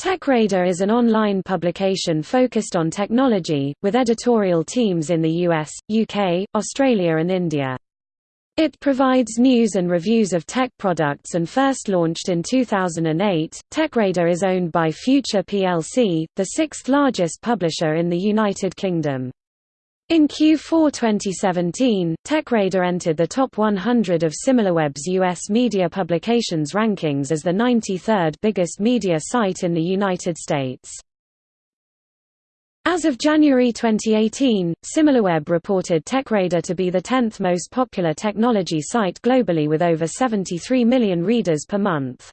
TechRadar is an online publication focused on technology, with editorial teams in the US, UK, Australia and India. It provides news and reviews of tech products and first launched in 2008. TechRadar is owned by Future plc, the sixth largest publisher in the United Kingdom. In Q4 2017, TechRadar entered the top 100 of SimilarWeb's U.S. media publications rankings as the 93rd biggest media site in the United States. As of January 2018, SimilarWeb reported TechRadar to be the 10th most popular technology site globally with over 73 million readers per month.